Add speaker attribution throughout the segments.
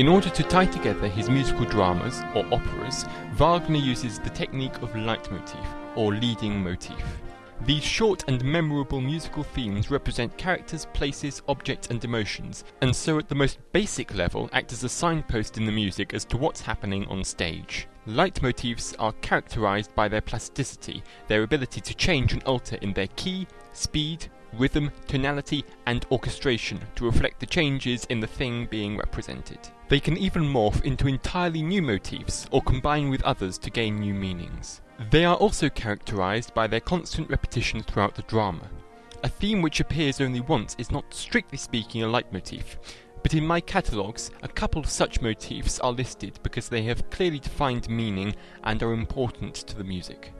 Speaker 1: In order to tie together his musical dramas, or operas, Wagner uses the technique of leitmotif, or leading motif. These short and memorable musical themes represent characters, places, objects and emotions, and so at the most basic level act as a signpost in the music as to what's happening on stage. Leitmotifs are characterized by their plasticity, their ability to change and alter in their key, speed, rhythm, tonality, and orchestration to reflect the changes in the thing being represented. They can even morph into entirely new motifs or combine with others to gain new meanings. They are also characterized by their constant repetition throughout the drama. A theme which appears only once is not strictly speaking a leitmotif, but in my catalogues, a couple of such motifs are listed because they have clearly defined meaning and are important to the music.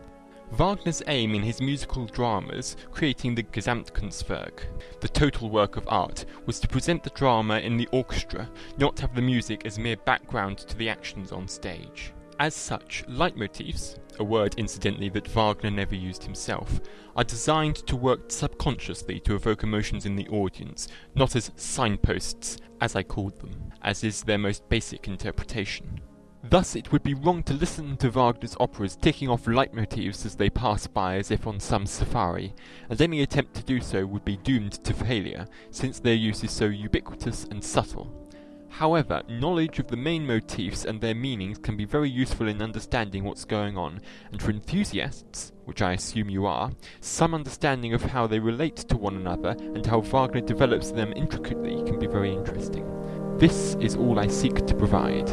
Speaker 1: Wagner's aim in his musical dramas, creating the Gesamtkunstwerk, the total work of art, was to present the drama in the orchestra, not have the music as mere background to the actions on stage. As such, leitmotifs, a word incidentally that Wagner never used himself, are designed to work subconsciously to evoke emotions in the audience, not as signposts, as I called them, as is their most basic interpretation. Thus it would be wrong to listen to Wagner's operas ticking off leitmotifs as they pass by as if on some safari, and any attempt to do so would be doomed to failure, since their use is so ubiquitous and subtle. However, knowledge of the main motifs and their meanings can be very useful in understanding what's going on, and for enthusiasts, which I assume you are, some understanding of how they relate to one another and how Wagner develops them intricately can be very interesting. This is all I seek to provide.